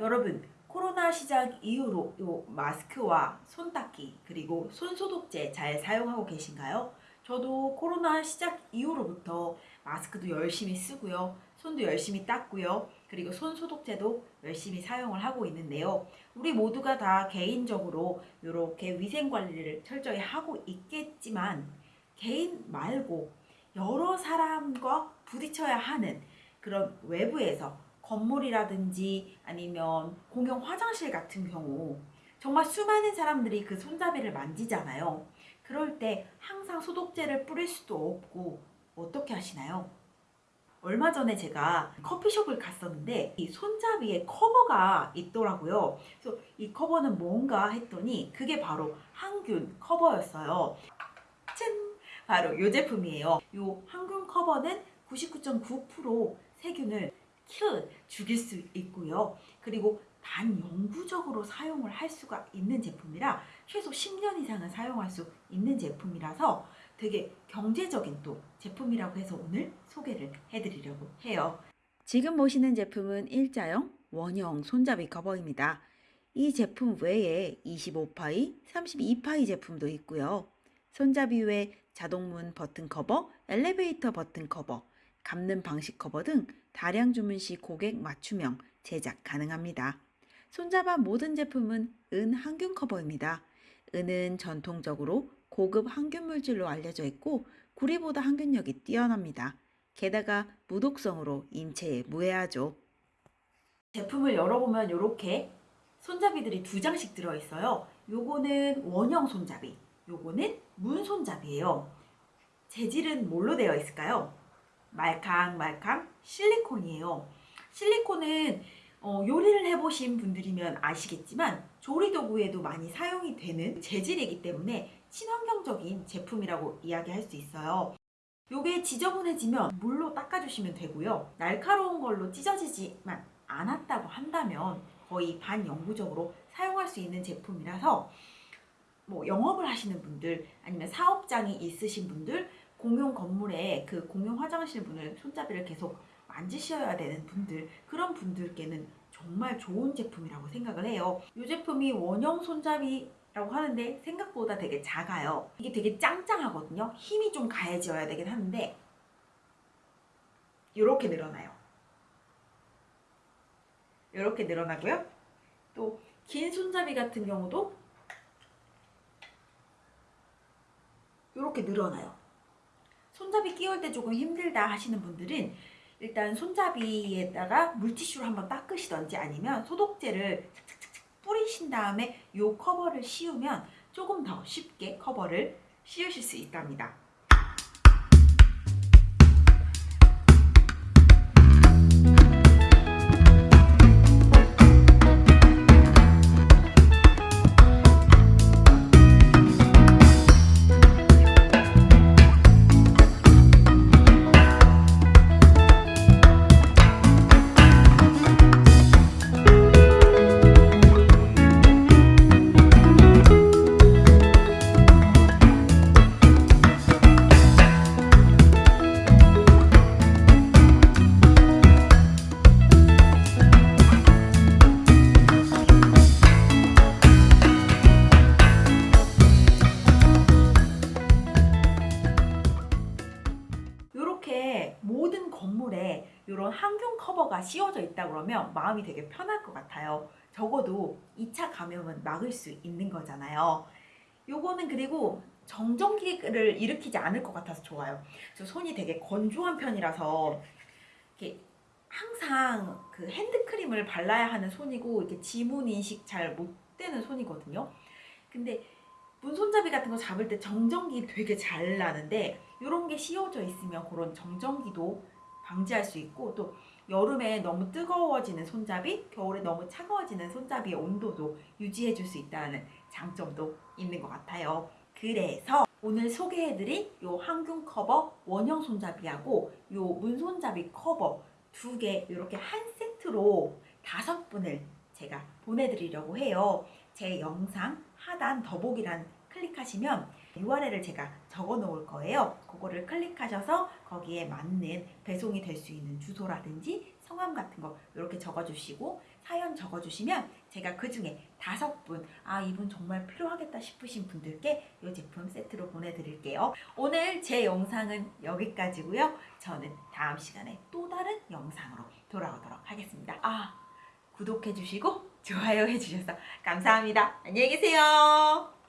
여러분 코로나 시작 이후로 요 마스크와 손 닦기 그리고 손 소독제 잘 사용하고 계신가요? 저도 코로나 시작 이후로부터 마스크도 열심히 쓰고요. 손도 열심히 닦고요. 그리고 손 소독제도 열심히 사용을 하고 있는데요. 우리 모두가 다 개인적으로 이렇게 위생 관리를 철저히 하고 있겠지만 개인 말고 여러 사람과 부딪혀야 하는 그런 외부에서 건물이라든지 아니면 공용 화장실 같은 경우 정말 수많은 사람들이 그 손잡이를 만지잖아요. 그럴 때 항상 소독제를 뿌릴 수도 없고 어떻게 하시나요? 얼마 전에 제가 커피숍을 갔었는데 이 손잡이에 커버가 있더라고요. 그래서 이 커버는 뭔가 했더니 그게 바로 항균 커버였어요. 짠! 바로 이 제품이에요. 이 항균 커버는 99.9% 세균을 kill 죽일 수 있고요. 그리고 반영구적으로 사용을 할 수가 있는 제품이라 최소 10년 이상은 사용할 수 있는 제품이라서 되게 경제적인 또 제품이라고 해서 오늘 소개를 해드리려고 해요. 지금 보시는 제품은 일자형 원형 손잡이 커버입니다. 이 제품 외에 25파이, 32파이 제품도 있고요. 손잡이 외 자동문 버튼 커버, 엘리베이터 버튼 커버, 감는 방식 커버 등 다량 주문 시 고객 맞춤형 제작 가능합니다. 손잡아 모든 제품은 은 항균 커버입니다. 은은 전통적으로 고급 항균 물질로 알려져 있고 구리보다 항균력이 뛰어납니다. 게다가 무독성으로 인체에 무해하죠. 제품을 열어보면 이렇게 손잡이들이 두 장씩 들어있어요. 요거는 원형 손잡이, 요거는 문 손잡이에요. 재질은 뭘로 되어 있을까요? 말캉말캉 실리콘이에요. 실리콘은 어, 요리를 해보신 분들이면 아시겠지만 조리도구에도 많이 사용이 되는 재질이기 때문에 친환경적인 제품이라고 이야기할 수 있어요. 요게 지저분해지면 물로 닦아주시면 되고요. 날카로운 걸로 찢어지지만 않았다고 한다면 거의 반영구적으로 사용할 수 있는 제품이라서 뭐 영업을 하시는 분들 아니면 사업장이 있으신 분들 공용 건물에 그 공용 화장실 문을 손잡이를 계속 만지셔야 되는 분들 그런 분들께는 정말 좋은 제품이라고 생각을 해요. 이 제품이 원형 손잡이 라고 하는데 생각보다 되게 작아요. 이게 되게 짱짱하거든요. 힘이 좀 가해져야 되긴 하는데 이렇게 늘어나요. 이렇게 늘어나고요. 또 긴 손잡이 같은 경우도 이렇게 늘어나요 손잡이 끼울 때 조금 힘들다 하시는 분들은 일단 손잡이에다가 물티슈로 한번 닦으시던지 아니면 소독제를 착착착 뿌리신 다음에 이 커버를 씌우면 조금 더 쉽게 커버를 씌우실 수 있답니다. 이런 항균 커버가 씌워져 있다 그러면 마음이 되게 편할 것 같아요. 적어도 2차 감염은 막을 수 있는 거잖아요. 요거는 그리고 정전기를 일으키지 않을 것 같아서 좋아요. 저 손이 되게 건조한 편이라서 이렇게 항상 그 핸드크림을 발라야 하는 손이고 이렇게 지문 인식 잘 못 되는 손이거든요. 근데 문손잡이 같은 거 잡을 때 정전기 되게 잘 나는데 이런 게 씌워져 있으면 그런 정전기도 방지할 수 있고 또 여름에 너무 뜨거워지는 손잡이, 겨울에 너무 차가워지는 손잡이의 온도도 유지해 줄 수 있다는 장점도 있는 것 같아요. 그래서 오늘 소개해드린 요 항균 커버 원형 손잡이하고 요 문손잡이 커버 두 개 이렇게 한 세트로 다섯 분을 제가 보내드리려고 해요. 제 영상 하단 더보기란 클릭하시면 URL을 제가 적어 놓을 거예요. 그거를 클릭하셔서 거기에 맞는 배송이 될 수 있는 주소라든지 성함 같은 거 이렇게 적어주시고 사연 적어주시면 제가 그 중에 다섯 분, 아 이분 정말 필요하겠다 싶으신 분들께 이 제품 세트로 보내드릴게요. 오늘 제 영상은 여기까지고요. 저는 다음 시간에 또 다른 영상으로 돌아오도록 하겠습니다. 아 구독해주시고 좋아요 해주셔서 감사합니다. 안녕히 계세요.